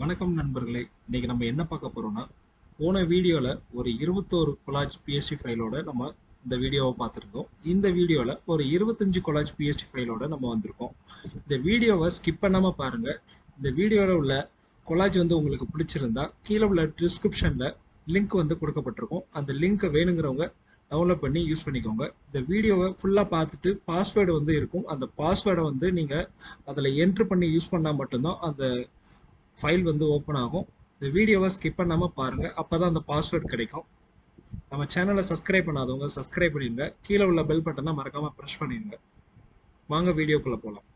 வணக்கம் நண்பர்களே. இன்னைக்கு நம்ம என்ன பார்க்க போறோம்னா போன வீடியோல ஒரு இருபத்தோரு கொலாஜ் பிஎஸ்டி ஃபைலோட நம்ம இந்த வீடியோவை பார்த்துருக்கோம் இந்த வீடியோல ஒரு இருபத்தஞ்சு கொலாஜ் பிஎஸ்டி ஃபைலோட நம்ம வந்திருக்கோம். இந்த வீடியோவை ஸ்கிப் பண்ணாம பாருங்க. இந்த வீடியோல உள்ள கொலாஜ் வந்து உங்களுக்கு பிடிச்சிருந்தா கீழே உள்ள டிஸ்கிரிப்ஷன்ல லிங்க் வந்து கொடுக்கப்பட்டிருக்கும். அந்த லிங்க்கை வேணுங்கிறவங்க டவுன்லோட் பண்ணி யூஸ் பண்ணிக்கோங்க. இந்த வீடியோவை ஃபுல்லாக பார்த்துட்டு பாஸ்வேர்டு வந்து இருக்கும். அந்த பாஸ்வேர்டை வந்து நீங்கள் அதில் என்ட்ரு பண்ணி யூஸ் பண்ணால் மட்டும்தான் அந்த ஃபைல் வந்து ஓப்பன் ஆகும். இந்த வீடியோவை ஸ்கிப் பண்ணாமல் பாருங்கள் அப்போ தான் அந்த பாஸ்வேர்ட் கிடைக்கும். நம்ம சேனலை சப்ஸ்கிரைப் பண்ணாதவங்க சப்ஸ்கிரைப் பண்ணிடுங்க. கீழே உள்ள பெல் பட்டனை மறக்காமல் ப்ரெஷ் பண்ணிடுங்க. வாங்க வீடியோக்குள்ளே போகலாம்